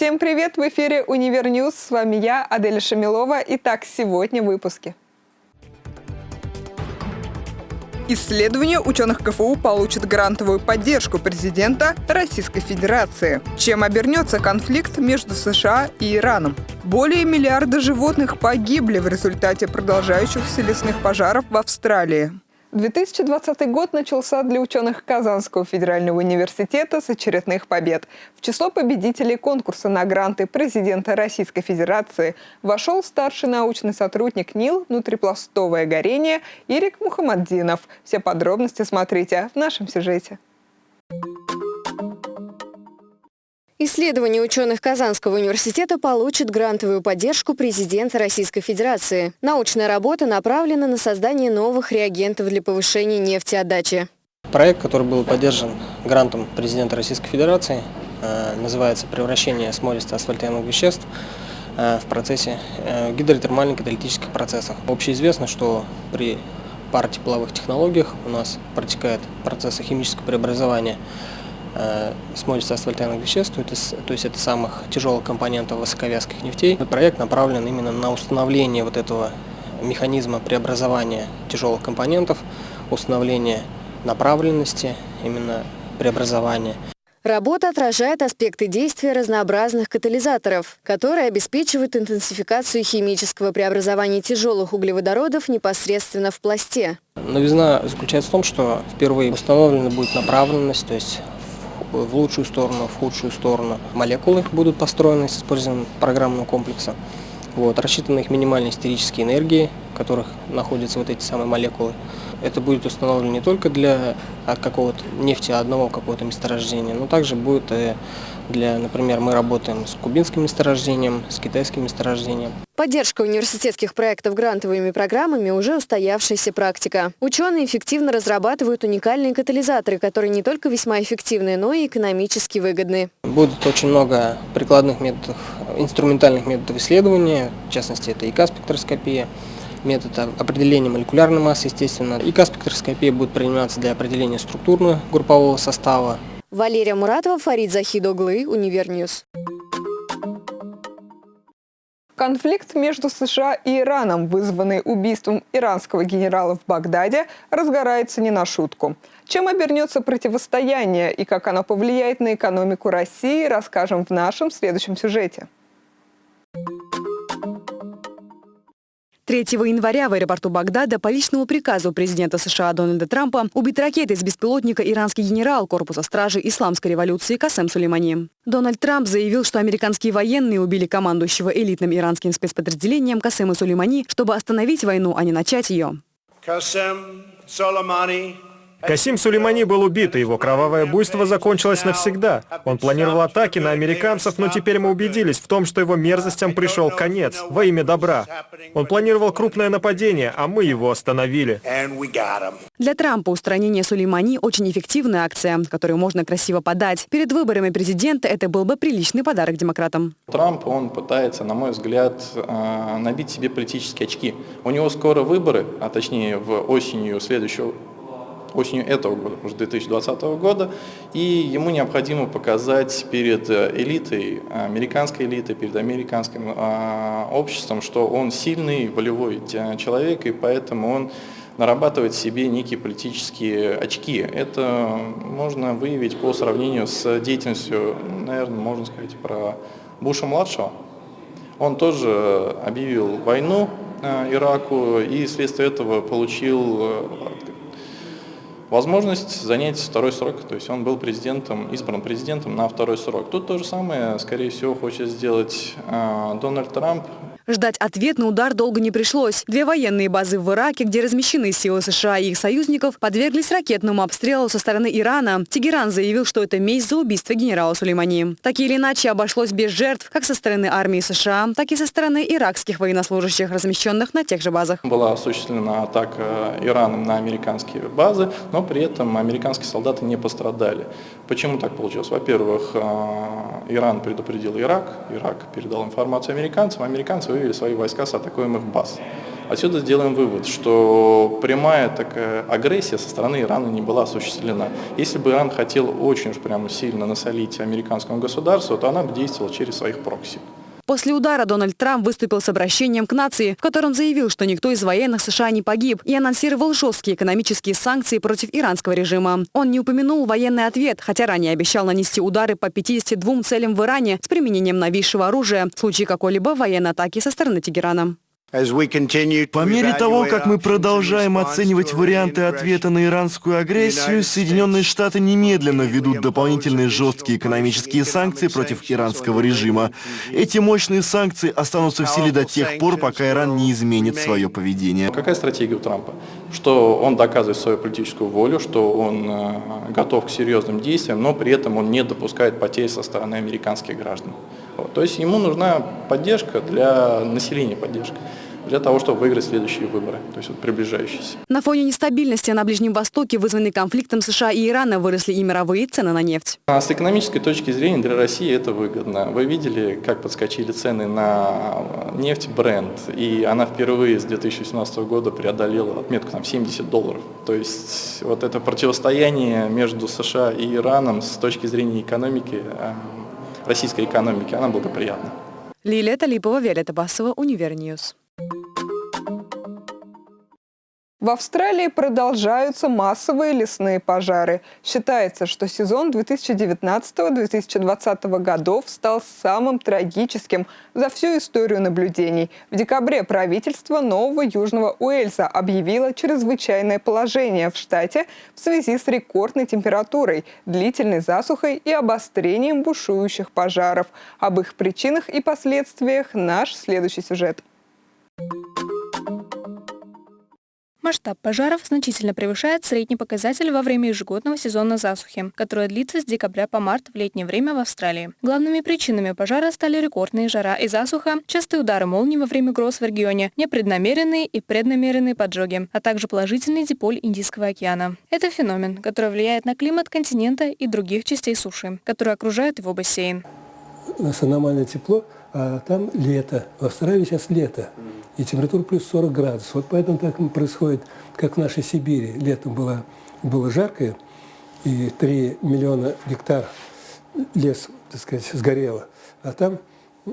Всем привет! В эфире «Univer News». С вами я, Аделя Шамилова. Итак, сегодня в выпуске. Исследование ученых КФУ получит грантовую поддержку президента Российской Федерации. Чем обернется конфликт между США и Ираном? Более миллиарда животных погибли в результате продолжающихся лесных пожаров в Австралии. 2020 год начался для ученых Казанского федерального университета с очередных побед. В число победителей конкурса на гранты президента Российской Федерации вошел старший научный сотрудник НИЛ «Внутрипластовое горение» Ирик Мухаммаддинов. Все подробности смотрите в нашем сюжете. Исследование ученых Казанского университета получит грантовую поддержку президента Российской Федерации. Научная работа направлена на создание новых реагентов для повышения нефтеотдачи. Проект, который был поддержан грантом президента Российской Федерации, э, называется «Превращение смолисто-асфальтяемых веществ э, в процессе э, гидротермальных каталитических процессах». Общеизвестно, что при паротепловых технологиях у нас протекает процессы химического преобразования смолистых асфальтянных веществ, то есть, то есть это самых тяжелых компонентов высоковязких нефтей. Проект направлен именно на установление вот этого механизма преобразования тяжелых компонентов, установление направленности именно преобразования. Работа отражает аспекты действия разнообразных катализаторов, которые обеспечивают интенсификацию химического преобразования тяжелых углеводородов непосредственно в пласте. Новизна заключается в том, что впервые установлена будет направленность, то есть в лучшую сторону, в худшую сторону. Молекулы будут построены с использованием программного комплекса. Вот, рассчитаны их минимальные истерические энергии, в которых находятся вот эти самые молекулы. Это будет установлено не только для какого-то нефти одного какого-то месторождения, но также будет для, например, мы работаем с кубинским месторождением, с китайским месторождением. Поддержка университетских проектов грантовыми программами уже устоявшаяся практика. Ученые эффективно разрабатывают уникальные катализаторы, которые не только весьма эффективны, но и экономически выгодны. Будет очень много прикладных методов, инструментальных методов исследования, в частности, это ИК-спектроскопия, метод определения молекулярной массы, естественно. ИК-спектроскопия будет приниматься для определения структурно группового состава, Валерия Муратова, Фарид Захидоглы, Univer News. Конфликт между США и Ираном, вызванный убийством иранского генерала в Багдаде, разгорается не на шутку. Чем обернется противостояние и как оно повлияет на экономику России, расскажем в нашем следующем сюжете. 3 января в аэропорту Багдада по личному приказу президента США Дональда Трампа убит ракетой с беспилотника иранский генерал корпуса стражи исламской революции Касем Сулеймани. Дональд Трамп заявил, что американские военные убили командующего элитным иранским спецподразделением Касема Сулеймани, чтобы остановить войну, а не начать ее. Касем Сулеймани Касим Сулеймани был убит, и его кровавое буйство закончилось навсегда. Он планировал атаки на американцев, но теперь мы убедились в том, что его мерзостям пришел конец, во имя добра. Он планировал крупное нападение, а мы его остановили. Для Трампа устранение Сулеймани очень эффективная акция, которую можно красиво подать. Перед выборами президента это был бы приличный подарок демократам. Трамп, он пытается, на мой взгляд, э, набить себе политические очки. У него скоро выборы, а точнее в осенью следующего осенью этого года, уже 2020 года, и ему необходимо показать перед э, элитой, американской элитой, перед американским э, обществом, что он сильный, волевой человек, и поэтому он нарабатывает себе некие политические очки. Это можно выявить по сравнению с деятельностью, наверное, можно сказать про Буша-младшего. Он тоже объявил войну э, Ираку и вследствие этого получил возможность занять второй срок, то есть он был президентом, избран президентом на второй срок. Тут то же самое, скорее всего, хочет сделать э, Дональд Трамп. Ждать ответ на удар долго не пришлось. Две военные базы в Ираке, где размещены силы США и их союзников, подверглись ракетному обстрелу со стороны Ирана. Тегеран заявил, что это месть за убийство генерала Сулеймани. Так или иначе обошлось без жертв как со стороны армии США, так и со стороны иракских военнослужащих, размещенных на тех же базах. Была осуществлена атака Ираном на американские базы, но при этом американские солдаты не пострадали. Почему так получилось? Во-первых, э, Иран предупредил Ирак, Ирак передал информацию американцам, американцы вывели свои войска с атакуемых баз. Отсюда сделаем вывод, что прямая такая агрессия со стороны Ирана не была осуществлена. Если бы Иран хотел очень уж прямо сильно насолить американскому государству, то она бы действовала через своих прокси. После удара Дональд Трамп выступил с обращением к нации, в котором заявил, что никто из военных США не погиб, и анонсировал жесткие экономические санкции против иранского режима. Он не упомянул военный ответ, хотя ранее обещал нанести удары по 52 целям в Иране с применением новейшего оружия в случае какой-либо военной атаки со стороны Тегерана. По мере того, как мы продолжаем оценивать варианты ответа на иранскую агрессию, Соединенные Штаты немедленно введут дополнительные жесткие экономические санкции против иранского режима. Эти мощные санкции останутся в силе до тех пор, пока Иран не изменит свое поведение. Какая стратегия у Трампа? Что он доказывает свою политическую волю, что он э, готов к серьезным действиям, но при этом он не допускает потерь со стороны американских граждан. То есть ему нужна поддержка для населения, поддержка для того, чтобы выиграть следующие выборы, то есть вот приближающиеся. На фоне нестабильности на Ближнем Востоке, вызванной конфликтом США и Ирана, выросли и мировые цены на нефть. А с экономической точки зрения для России это выгодно. Вы видели, как подскочили цены на нефть Brent, и она впервые с 2017 года преодолела отметку там 70 долларов. То есть вот это противостояние между США и Ираном с точки зрения экономики, э, российской экономики, она благоприятна. Лилия Талипова, Виолетта Басова, Univer News. В Австралии продолжаются массовые лесные пожары. Считается, что сезон 2019-2020 годов стал самым трагическим за всю историю наблюдений. В декабре правительство Нового Южного Уэльса объявило чрезвычайное положение в штате в связи с рекордной температурой, длительной засухой и обострением бушующих пожаров. Об их причинах и последствиях наш следующий сюжет. Масштаб пожаров значительно превышает средний показатель во время ежегодного сезона засухи, которая длится с декабря по март в летнее время в Австралии. Главными причинами пожара стали рекордные жара и засуха, частые удары молний во время гроз в регионе, непреднамеренные и преднамеренные поджоги, а также положительный диполь Индийского океана. Это феномен, который влияет на климат континента и других частей суши, которые окружают его бассейн. У нас аномальное тепло, а там лето. В Австралии сейчас лето и температура плюс 40 градусов. Вот поэтому так происходит, как в нашей Сибири. Летом было, было жаркое, и 3 миллиона гектар лес, так сказать, сгорело. А там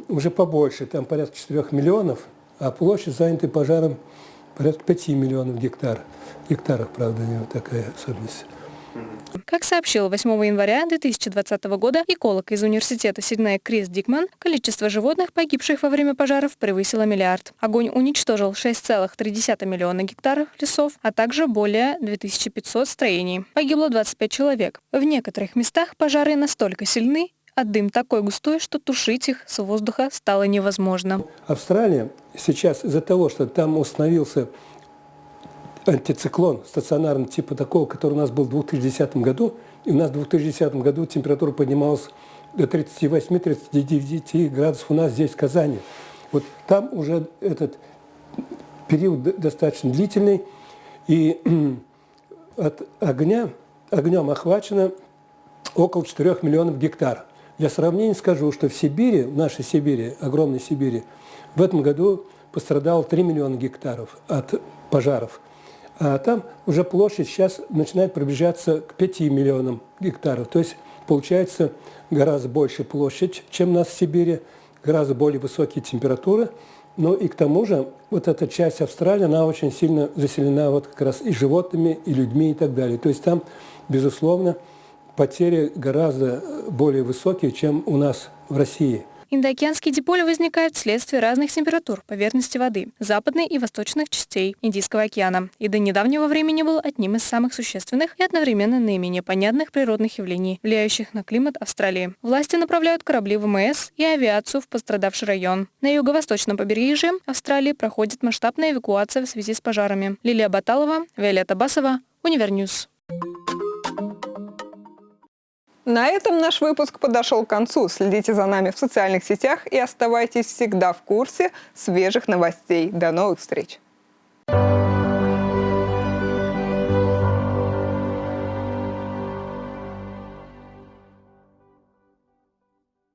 уже побольше, там порядка 4 миллионов, а площадь, занятая пожаром, порядка 5 миллионов гектар. Гектаров, правда, у него такая особенность. Как сообщил 8 января 2020 года эколог из университета Сиднея Крис Дикман, количество животных, погибших во время пожаров, превысило миллиард. Огонь уничтожил 6,3 миллиона гектаров лесов, а также более 2500 строений. Погибло 25 человек. В некоторых местах пожары настолько сильны, а дым такой густой, что тушить их с воздуха стало невозможно. Австралия сейчас из-за того, что там установился антициклон стационарный типа такого, который у нас был в 2010 году. И у нас в 2010 году температура поднималась до 38-39 градусов у нас здесь, в Казани. Вот там уже этот период достаточно длительный, и от огня, огнем охвачено около 4 миллионов гектар. Для сравнения скажу, что в Сибири, в нашей Сибири, огромной Сибири, в этом году пострадало 3 миллиона гектаров от пожаров. А там уже площадь сейчас начинает приближаться к 5 миллионам гектаров. То есть получается гораздо больше площадь, чем у нас в Сибири, гораздо более высокие температуры. Но и к тому же вот эта часть Австралии, она очень сильно заселена вот как раз и животными, и людьми и так далее. То есть там, безусловно, потери гораздо более высокие, чем у нас в России. Индоокеанские диполи возникают вследствие разных температур поверхности воды, западной и восточных частей Индийского океана, и до недавнего времени был одним из самых существенных и одновременно наименее понятных природных явлений, влияющих на климат Австралии. Власти направляют корабли ВМС и авиацию в пострадавший район. На юго-восточном побережье Австралии проходит масштабная эвакуация в связи с пожарами. Лилия Баталова, Виолетта Басова, Univer News. На этом наш выпуск подошел к концу. Следите за нами в социальных сетях и оставайтесь всегда в курсе свежих новостей. До новых встреч!